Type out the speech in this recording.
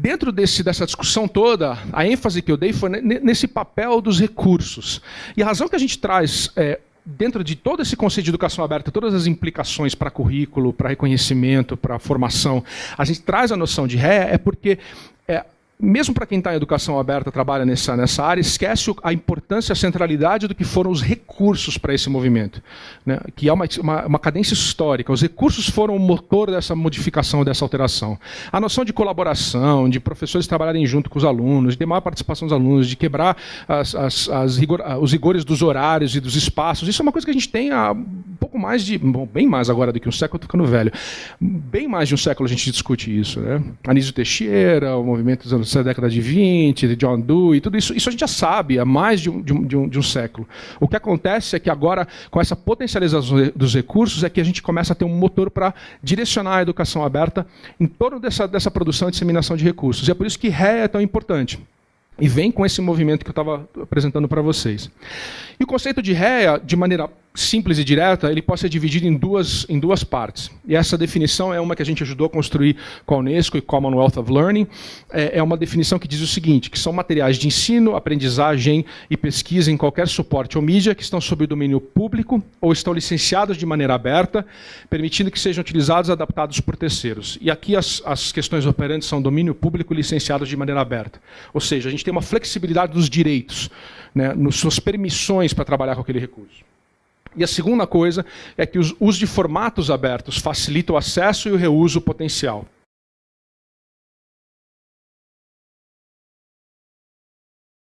Dentro desse, dessa discussão toda, a ênfase que eu dei foi nesse papel dos recursos. E a razão que a gente traz é, dentro de todo esse conceito de educação aberta, todas as implicações para currículo, para reconhecimento, para formação, a gente traz a noção de ré é porque é, mesmo para quem está em educação aberta, trabalha nessa, nessa área, esquece a importância, a centralidade do que foram os recursos para esse movimento, né? que é uma, uma, uma, cadência histórica. Os recursos foram o motor dessa modificação, dessa alteração. A noção de colaboração, de professores trabalharem junto com os alunos, de maior participação dos alunos, de quebrar as, as, as rigor, os rigores dos horários e dos espaços, isso é uma coisa que a gente tem há pouco mais de, bom, bem mais agora do que um século, estou ficando velho, bem mais de um século a gente discute isso. Né? Anísio Teixeira, o movimento dos anos da década de 20, de John Dewey, tudo isso, isso a gente já sabe há mais de um, de, um, de, um, século. O que acontece é que agora, com essa potencialização dos recursos, é que a gente começa a ter um motor para direcionar a educação aberta em torno dessa, dessa produção e disseminação de recursos. E é por isso que RE é tão importante. E vem com esse movimento que eu estava apresentando para vocês. E o conceito de REA, de maneira simples e direta, ele pode ser dividido em duas, em duas partes. E essa definição é uma que a gente ajudou a construir com a Unesco e Commonwealth of Learning. É, é uma definição que diz o seguinte, que são materiais de ensino, aprendizagem e pesquisa em qualquer suporte ou mídia que estão sob o domínio público ou estão licenciados de maneira aberta, permitindo que sejam utilizados e adaptados por terceiros. E aqui as, as questões operantes são domínio público licenciados de maneira aberta. Ou seja, a gente tem uma flexibilidade dos direitos, né, nas suas permissões para trabalhar com aquele recurso. E a segunda coisa é que os uso de formatos abertos facilita o acesso e o reuso potencial.